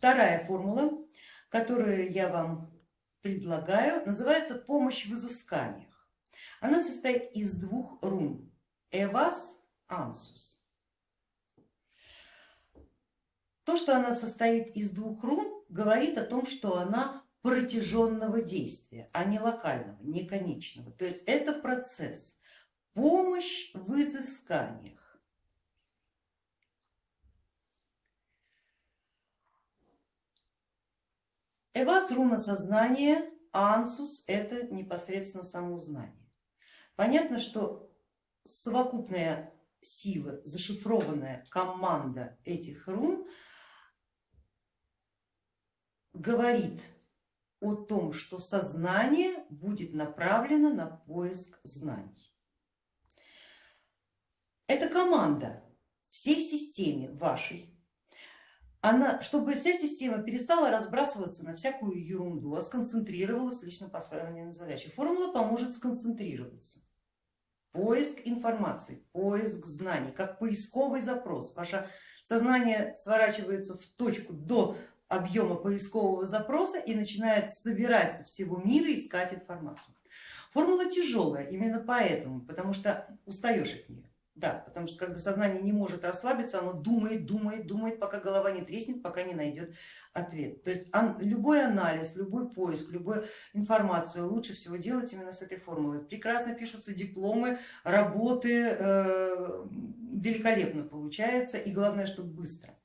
Вторая формула, которую я вам предлагаю, называется помощь в изысканиях. Она состоит из двух рун. Эвас, Ансус. То, что она состоит из двух рун, говорит о том, что она протяженного действия, а не локального, не конечного. То есть это процесс, помощь в изысканиях. Эвас руна сознания, ансус это непосредственно самоузнание. Понятно, что совокупная сила, зашифрованная команда этих рун говорит о том, что сознание будет направлено на поиск знаний. Это команда всей системе вашей, она, чтобы вся система перестала разбрасываться на всякую ерунду, а сконцентрировалась лично поставленной на задаче. Формула поможет сконцентрироваться. Поиск информации, поиск знаний, как поисковый запрос. Ваше сознание сворачивается в точку до объема поискового запроса и начинает собирать со всего мира искать информацию. Формула тяжелая именно поэтому, потому что устаешь от нее. Да, потому что когда сознание не может расслабиться, оно думает, думает, думает, пока голова не треснет, пока не найдет ответ. То есть любой анализ, любой поиск, любую информацию лучше всего делать именно с этой формулой. Прекрасно пишутся дипломы, работы, э, великолепно получается и главное, что быстро.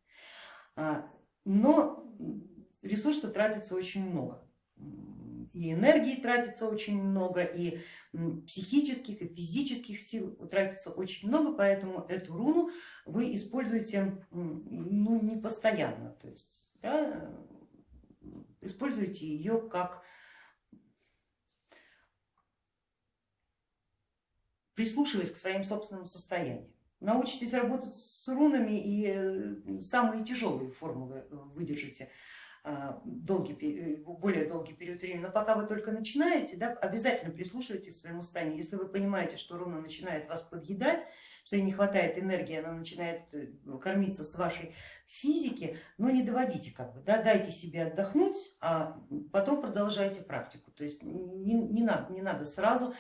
А, но ресурсов тратится очень много и энергии тратится очень много, и психических, и физических сил тратится очень много, поэтому эту руну вы используете ну, не постоянно, то есть да, используйте ее как прислушиваясь к своим собственным состояниям. Научитесь работать с рунами и э, самые тяжелые формулы выдержите долгий, э, более долгий период времени, но пока вы только начинаете, да, обязательно прислушивайтесь к своему состоянию. Если вы понимаете, что руна начинает вас подъедать, что ей не хватает энергии, она начинает э, кормиться с вашей физики, но не доводите, как бы, да, дайте себе отдохнуть, а потом продолжайте практику. То есть не, не, надо, не надо сразу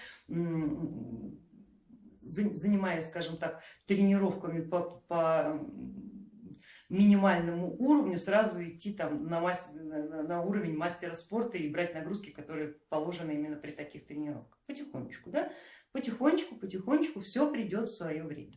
занимаясь, скажем так, тренировками по, по минимальному уровню сразу идти там на, мастер, на уровень мастера спорта и брать нагрузки, которые положены именно при таких тренировках. Потихонечку, да? потихонечку, потихонечку все придет в свое время.